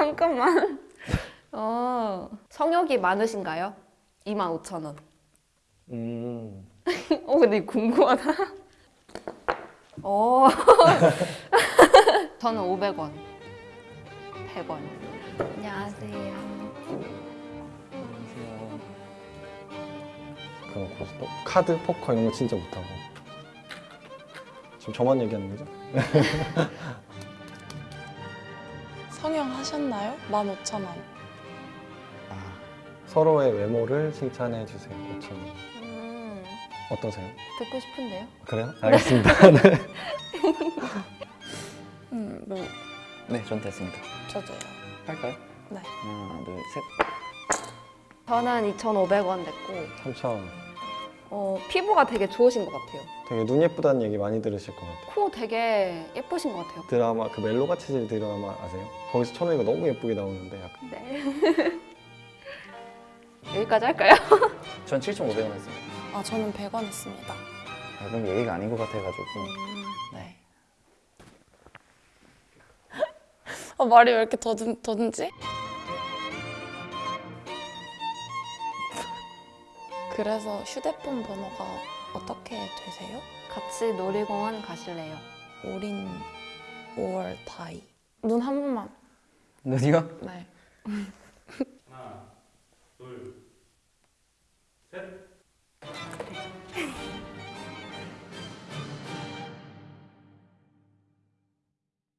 잠깐만. 어, 성욕이 많으신가요? 25,000원. 음. 어, 근데 궁금하다. 어. 저는 500원. 100원. 안녕하세요. 안녕하세요. 그런 고스톱? 카드, 포커 이런 거 진짜 못하고. 지금 저만 얘기하는 거죠? 성형하셨나요? 15,000원. 아, 서로의 외모를 칭찬해 주세요. 5천 원. 음, 어떠세요? 듣고 싶은데요? 그래요? 알겠습니다. 네. 음, 뭐 네, 전 됐습니다. 저도요. 할까요? 네. 하나, 둘, 셋. 저는 2,500원 냈고, 3천. 어, 피부가 되게 좋으신 것 같아요. 되게 눈 예쁘다는 얘기 많이 들으실 것 같아요. 코 되게 예쁘신 것 같아요. 드라마 그 멜로가 체질 드라마 아세요? 거기서 천우이가 너무 예쁘게 나오는데 약간 네. 여기까지 할까요? 전 7,500원 했습니다. 아, 저는 100원 했습니다. 아, 그럼 얘기가 아닌 것 같아가지고. 네. 아, 말이 왜 이렇게 더듬, 더듬지? 그래서 휴대폰 번호가 어떻게 되세요? 같이 놀이공원 가실래요? 올인 5월 다이. 눈 한 번만. 눈이요? 네.